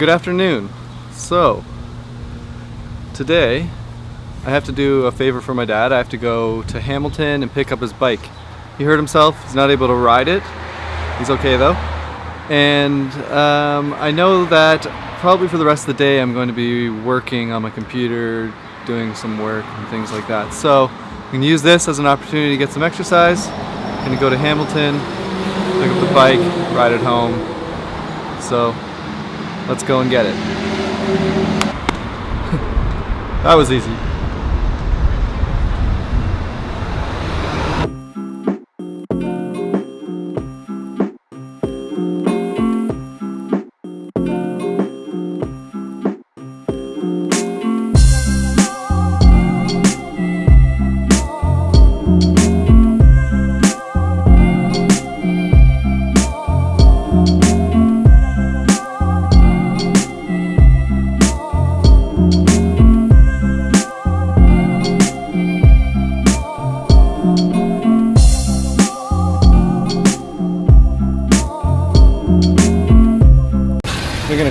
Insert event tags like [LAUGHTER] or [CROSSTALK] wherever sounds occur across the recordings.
Good afternoon. So, today I have to do a favor for my dad. I have to go to Hamilton and pick up his bike. He hurt himself, he's not able to ride it. He's okay though. And um, I know that probably for the rest of the day I'm going to be working on my computer, doing some work and things like that. So I'm going to use this as an opportunity to get some exercise. I'm going to go to Hamilton, pick up the bike, ride it home. So let's go and get it. [LAUGHS] that was easy.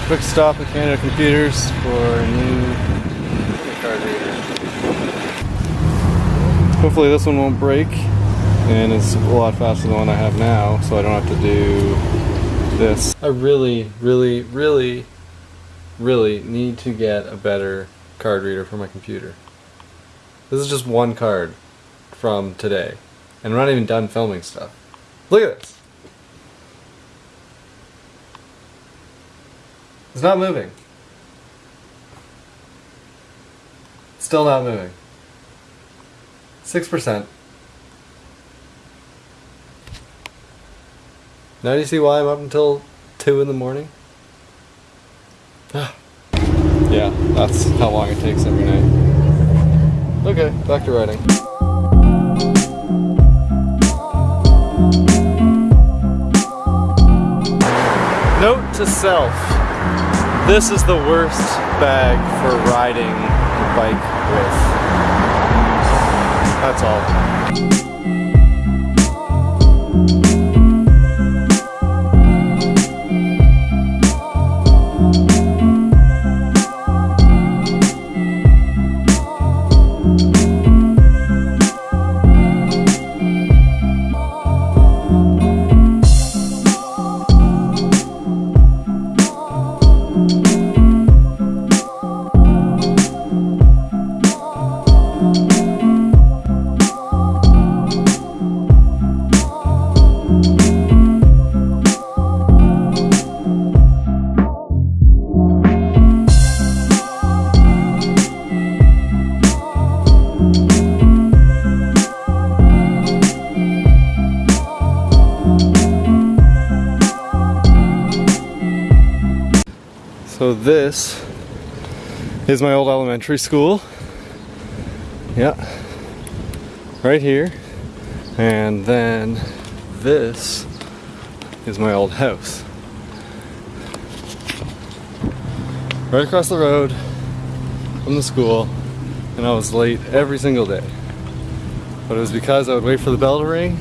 Quick stop at Canada Computers for a new card reader. Hopefully this one won't break and it's a lot faster than the one I have now so I don't have to do this. I really, really, really, really need to get a better card reader for my computer. This is just one card from today and we're not even done filming stuff. Look at this. It's not moving. Still not moving. 6%. Now do you see why I'm up until 2 in the morning? Ah. yeah, that's how long it takes every night. Okay, back to writing. Note to self. This is the worst bag for riding a bike with. That's all. So this is my old elementary school. Yeah. Right here. And then this is my old house. Right across the road from the school and I was late every single day. But it was because I would wait for the bell to ring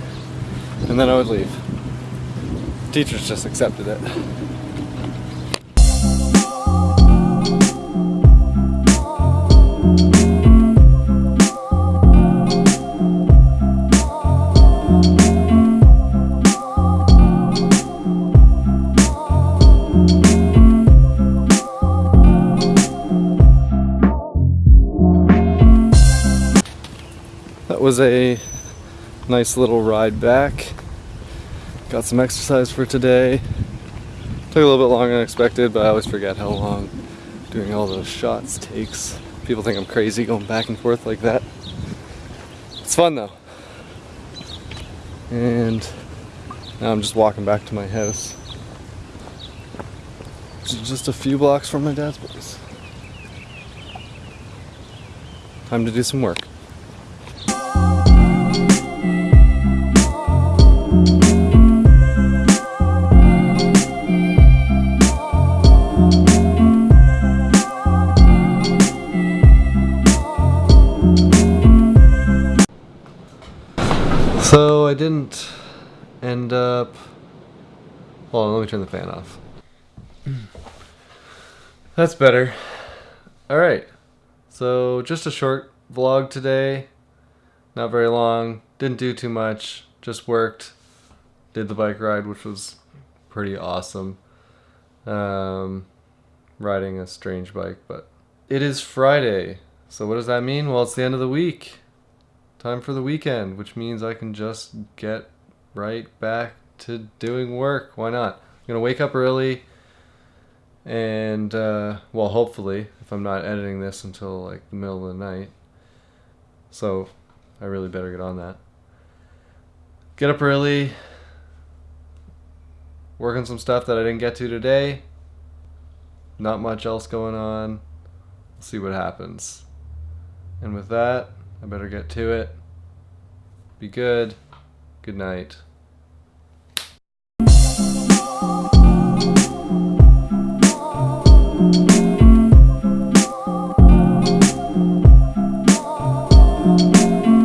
and then I would leave. Teachers just accepted it. Was a nice little ride back. Got some exercise for today. Took a little bit longer than expected, but I always forget how long doing all those shots takes. People think I'm crazy going back and forth like that. It's fun though. And now I'm just walking back to my house. Just a few blocks from my dad's place. Time to do some work. I didn't end up. Hold on, let me turn the fan off. [CLEARS THROAT] That's better. All right. So just a short vlog today. Not very long. Didn't do too much. Just worked. Did the bike ride, which was pretty awesome. Um, riding a strange bike, but it is Friday. So what does that mean? Well, it's the end of the week. Time for the weekend, which means I can just get right back to doing work. Why not? I'm gonna wake up early and uh, well hopefully if i'm not editing this until like the middle of the night. So i really better get on that. Get up early work on some stuff that i didn't get to today. Not much else going on. See what happens. And with that i better get to it. Be good. Good night